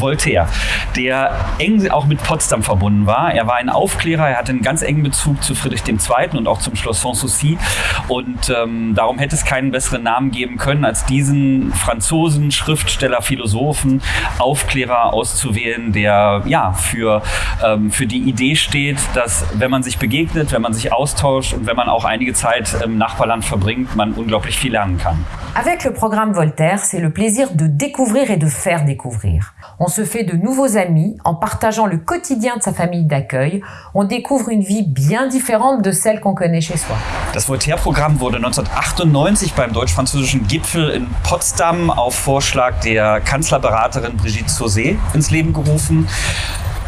Voltaire, der eng auch mit Potsdam verbunden war. Er war ein Aufklärer, er hatte einen ganz engen Bezug zu Friedrich II. und auch zum Schloss Sanssouci. Und ähm, darum hätte es keinen besseren Namen geben können, als diesen Franzosen, Schriftsteller, Philosophen, Aufklärer auszuwählen, der ja für, ähm, für die Idee steht, dass wenn man sich begegnet, wenn man sich austauscht und wenn man auch einige Zeit im Nachbarland verbringt, man unglaublich viel lernen kann. Avec le programme Voltaire, c'est le plaisir de découvrir et de faire découvrir. Se fait de nouveaux amis en partageant le quotidien de sa famille d'accueil. On découvre une vie bien différente de celle qu'on connaît chez soi. Das Voltaire-Programm wurde 1998 beim deutsch-französischen Gipfel in Potsdam auf Vorschlag der Kanzlerberaterin Brigitte Sauzet ins Leben gerufen.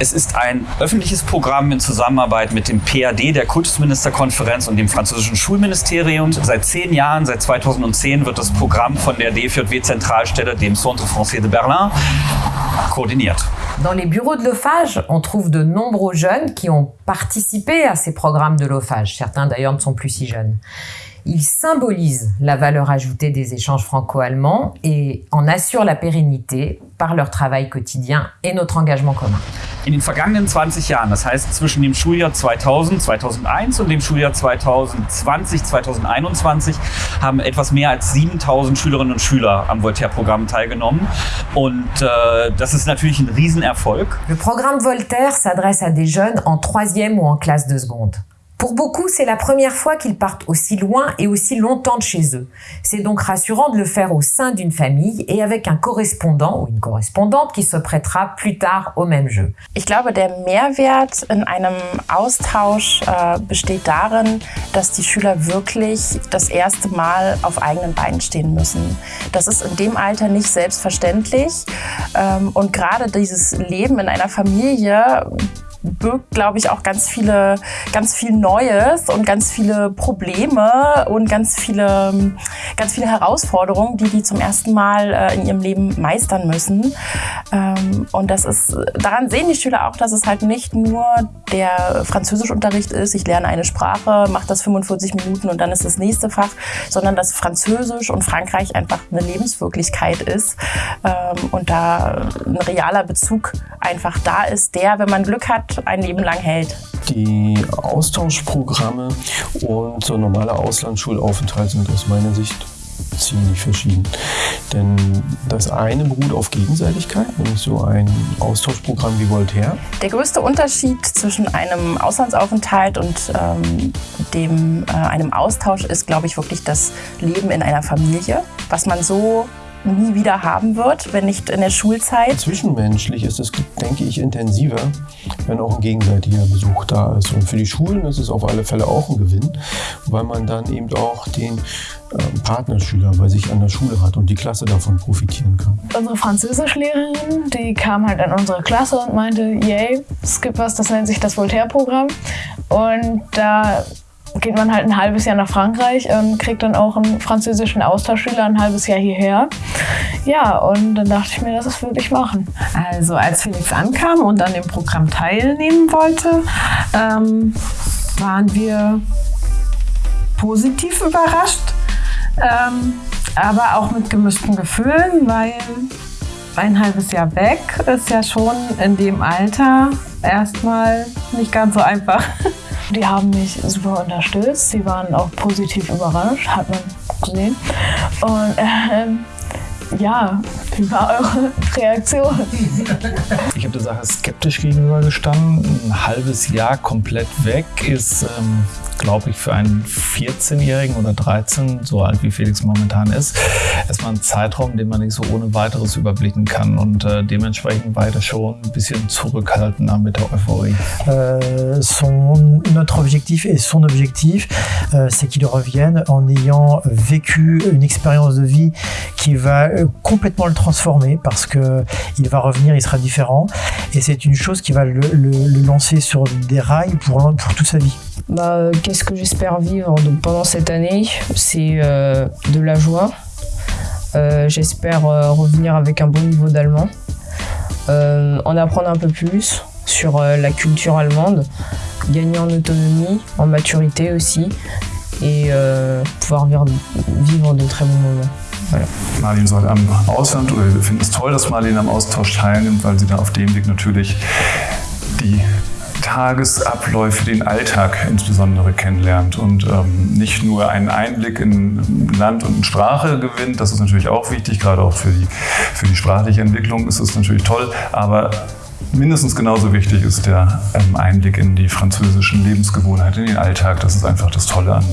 Es ist ein öffentliches Programm in Zusammenarbeit mit dem PAD, der Kultusministerkonferenz und dem französischen Schulministerium. Seit zehn Jahren, seit 2010, wird das Programm von der DFJW-Zentralstelle, dem Centre Français de Berlin, koordiniert. Dans les bureaux de l'OFAGE, on trouve de nombreux jeunes qui ont participé à ces programmes de l'OFAGE. Certains d'ailleurs ne sont plus si jeunes. Ils symbolisent la valeur ajoutée des échanges franco-allemands et en assurent la pérennité par leur travail quotidien et notre engagement commun. In den vergangenen 20 Jahren, das heißt zwischen dem Schuljahr 2000, 2001 und dem Schuljahr 2020, 2021, haben etwas mehr als 7000 Schülerinnen und Schüler am Voltaire-Programm teilgenommen. Und äh, das ist natürlich ein Riesenerfolg. Le programme Voltaire s'adresse à des jeunes en troisième ou en classe de seconde. Pour beaucoup, c'est la première fois qu'ils partent aussi loin et aussi longtemps de chez eux. C'est donc rassurant de le faire au sein d'une famille et avec un correspondant ou une correspondante qui se prêtera plus tard au même jeu. Ich glaube, der Mehrwert in einem Austausch äh, besteht darin, dass die Schüler wirklich das erste Mal auf eigenen Beinen stehen müssen. Das ist in dem Alter nicht selbstverständlich. Ähm, und gerade dieses Leben in einer Familie birgt, glaube ich, auch ganz viele, ganz viel Neues und ganz viele Probleme und ganz viele, ganz viele Herausforderungen, die die zum ersten Mal äh, in ihrem Leben meistern müssen. Ähm, und das ist, daran sehen die Schüler auch, dass es halt nicht nur der Französischunterricht ist, ich lerne eine Sprache, mache das 45 Minuten und dann ist das nächste Fach, sondern dass Französisch und Frankreich einfach eine Lebenswirklichkeit ist ähm, und da ein realer Bezug einfach da ist, der, wenn man Glück hat, ein Leben lang hält. Die Austauschprogramme und so normale Auslandsschulaufenthalt sind aus meiner Sicht ziemlich verschieden. Denn das eine beruht auf Gegenseitigkeit, nämlich so ein Austauschprogramm wie Voltaire. Der größte Unterschied zwischen einem Auslandsaufenthalt und ähm, dem, äh, einem Austausch ist, glaube ich, wirklich das Leben in einer Familie, was man so nie wieder haben wird, wenn nicht in der Schulzeit. Zwischenmenschlich ist es, denke ich, intensiver, wenn auch ein gegenseitiger Besuch da ist. Und für die Schulen ist es auf alle Fälle auch ein Gewinn, weil man dann eben auch den ähm, Partnerschüler bei sich an der Schule hat und die Klasse davon profitieren kann. Unsere Französischlehrerin, die kam halt in unsere Klasse und meinte, yay, es gibt was, das nennt sich das Voltaire-Programm. Und da geht man halt ein halbes Jahr nach Frankreich und kriegt dann auch einen französischen Austauschschüler ein halbes Jahr hierher. Ja, und dann dachte ich mir, das würde ich machen. Also als Felix ankam und an dem Programm teilnehmen wollte, ähm, waren wir positiv überrascht, ähm, aber auch mit gemischten Gefühlen, weil ein halbes Jahr weg ist ja schon in dem Alter erstmal nicht ganz so einfach. Die haben mich super unterstützt. Sie waren auch positiv überrascht, hat man gesehen. Und ähm, ja, wie war eure Reaktion? Ich habe der Sache skeptisch gegenübergestanden. Ein halbes Jahr komplett weg ist ähm, glaube ich, für einen 14-Jährigen oder 13, so alt wie Felix momentan ist, erstmal ein Zeitraum, den man nicht so ohne weiteres überblicken kann. Und äh, dementsprechend war schon ein bisschen zurückhaltender mit der Euphorie. Euh, son, notre objectif et son objectif, euh, c'est qu'ils reviennent en ayant vécu une expérience de vie qui va euh, complètement le transformer parce que il va revenir, il sera différent. Et c'est une chose qui va le, le, le lancer sur des rails pour, pour toute sa vie. Bah, Qu'est-ce que j'espère vivre donc, pendant cette année? C'est euh, de la joie. Euh, j'espère euh, revenir avec un bon niveau d'allemand. Euh, en apprendre un peu plus sur euh, la culture allemande. Gagner en autonomie, en maturité aussi. Et euh, pouvoir vivre, vivre de très bons moments. Marlene soll am Ausland oder wir finden es toll, dass Marlene am Austausch teilnimmt, weil sie da auf dem Weg natürlich die Tagesabläufe, den Alltag insbesondere kennenlernt und ähm, nicht nur einen Einblick in Land und Sprache gewinnt. Das ist natürlich auch wichtig, gerade auch für die, für die sprachliche Entwicklung ist es natürlich toll, aber mindestens genauso wichtig ist der ähm, Einblick in die französischen Lebensgewohnheiten, in den Alltag. Das ist einfach das Tolle an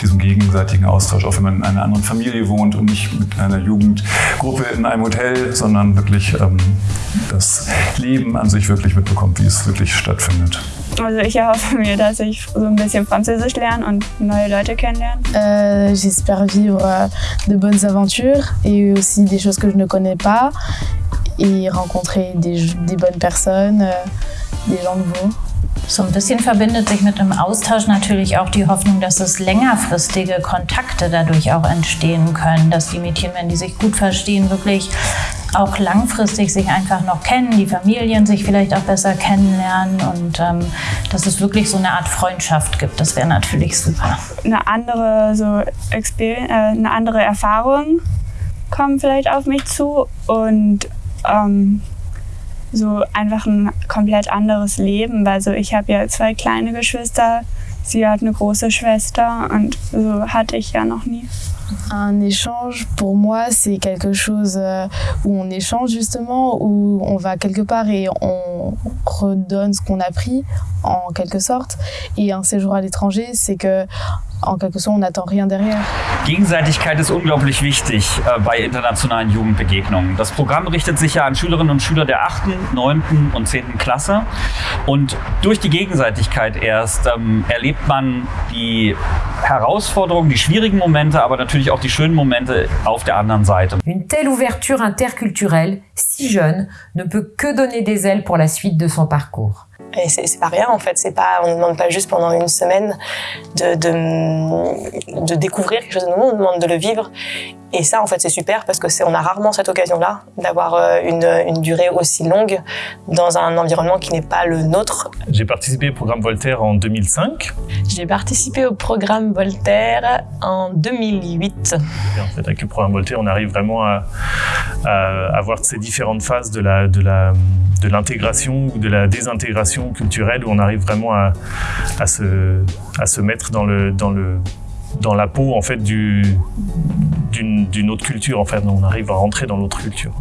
diesem gegenseitigen Austausch, auch wenn man in einer anderen Familie wohnt und nicht mit einer Jugendgruppe in einem Hotel, sondern wirklich ähm, das Leben an sich wirklich mitbekommt, wie es wirklich stattfindet. Also ich erhoffe mir, dass ich so ein bisschen Französisch lerne und neue Leute kennenlerne. Euh, J'espère vivre de bonnes aventures et aussi des choses que je ne connais pas et rencontrer des, des bonnes personnes, euh, des gens nouveaux. So ein bisschen verbindet sich mit dem Austausch natürlich auch die Hoffnung, dass es längerfristige Kontakte dadurch auch entstehen können, dass die Mädchen, wenn die sich gut verstehen, wirklich auch langfristig sich einfach noch kennen, die Familien sich vielleicht auch besser kennenlernen und ähm, dass es wirklich so eine Art Freundschaft gibt. Das wäre natürlich super. Eine andere, so Experience, äh, eine andere Erfahrung kommen vielleicht auf mich zu und ähm, so einfach ein komplett anderes Leben, weil so ich habe ja zwei kleine Geschwister, sie hat eine große Schwester und so hatte ich ja noch nie. Un échange, pour moi, c'est quelque chose euh, où on échange justement, où on va quelque part et on redonne ce qu'on a pris, en quelque sorte. Et un séjour à l'étranger, c'est que en quelque sorte, on n'attend rien derrière. Gegenseitigkeit ist unglaublich wichtig äh, bei internationalen Jugendbegegnungen. Das Programm richtet sich ja an Schülerinnen und Schüler der 8., 9. und 10. Klasse. Und durch die Gegenseitigkeit erst ähm, erlebt man die Herausforderungen, die schwierigen Momente, aber natürlich auch die schönen Momente auf der anderen Seite. Une telle ouverture interculturelle, si jeune, ne peut que donner des ailes pour la suite de son parcours. Et c'est pas rien en fait, c'est pas, on ne demande pas juste pendant une semaine de, de, de, découvrir quelque chose de nouveau, on demande de le vivre. Et ça en fait c'est super parce que c'est on a rarement cette occasion-là d'avoir euh, une, une, durée aussi longue dans un environnement qui n'est pas le nôtre. J'ai participé au programme Voltaire en 2005. J'ai participé au programme Voltaire en 2008. Et en fait avec le programme Voltaire on arrive vraiment à, à, à voir ces différentes phases de la, de la, de l'intégration ou de la désintégration culturelle où on arrive vraiment à, à, se, à se mettre dans, le, dans, le, dans la peau en fait du d'une autre culture en fait. On arrive à rentrer dans l'autre culture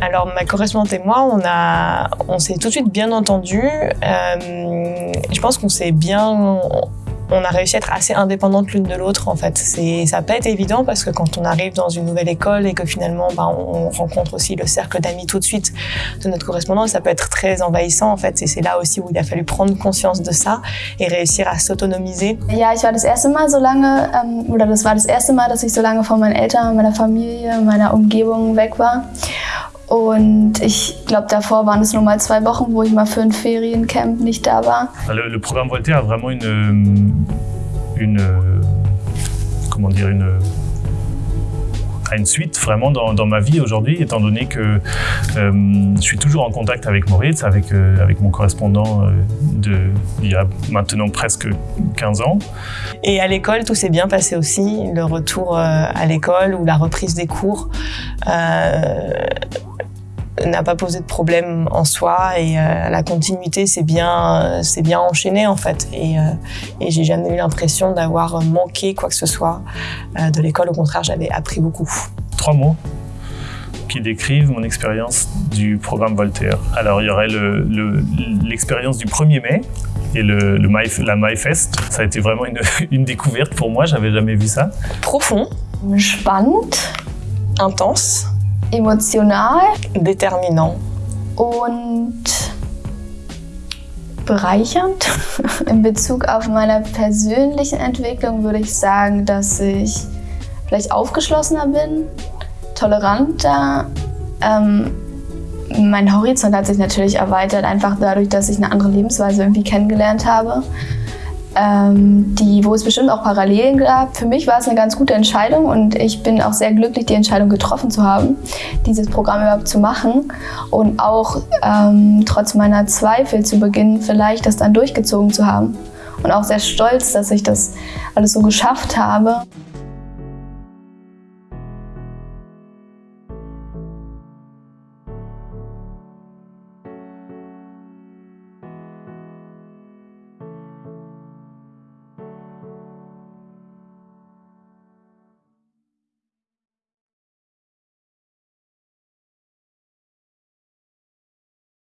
alors ma correspondante et moi on on s'est tout de suite bien entendu. Euh, je pense qu'on s'est bien on a réussi à être assez indépendantes l'une de l'autre en fait. Ça pas été évident parce que quand on arrive dans une nouvelle école et que finalement ben, on rencontre aussi le cercle d'amis tout de suite de notre correspondant, ça peut être très envahissant en fait. Et c'est là aussi où il a fallu prendre conscience de ça et réussir à s'autonomiser. Ja, ich war das erste Mal so lange, ähm, oder das war das erste Mal, dass ich so lange von meinen Eltern, meiner Familie, meiner Umgebung weg war. Und ich glaube, davor waren es nur mal zwei Wochen, wo ich mal für ein Feriencamp nicht da war. Le, le programme Voltaire a vraiment une, une comment dire, une, une suite vraiment dans, dans ma vie aujourd'hui, étant donné que euh, je suis toujours en contact avec Moritz, avec, euh, avec mon correspondant euh, de, il y a maintenant presque 15 ans. Et à l'école, tout s'est bien passé aussi, le retour à l'école ou la reprise des cours. N'a pas posé de problème en soi et euh, la continuité s'est bien, c'est bien enchaîné en fait et, euh, et j'ai jamais eu l'impression d'avoir manqué quoi que ce soit euh, de l'école. Au contraire, j'avais appris beaucoup. Trois mots qui décrivent mon expérience du programme Voltaire. Alors il y aurait l'expérience le, du 1er mai et le, le My, la MyFest. Ça a été vraiment une, une découverte pour moi, j'avais jamais vu ça. Profond, spannend, intense, emotional, déterminant und bereichernd. In Bezug auf meine persönliche Entwicklung würde ich sagen, dass ich vielleicht aufgeschlossener bin, toleranter. Ähm, mein Horizont hat sich natürlich erweitert, einfach dadurch, dass ich eine andere Lebensweise irgendwie kennengelernt habe ähm, die, wo es bestimmt auch Parallelen gab. Für mich war es eine ganz gute Entscheidung und ich bin auch sehr glücklich, die Entscheidung getroffen zu haben, dieses Programm überhaupt zu machen und auch ähm, trotz meiner Zweifel zu Beginn vielleicht das dann durchgezogen zu haben. Und auch sehr stolz, dass ich das alles so geschafft habe.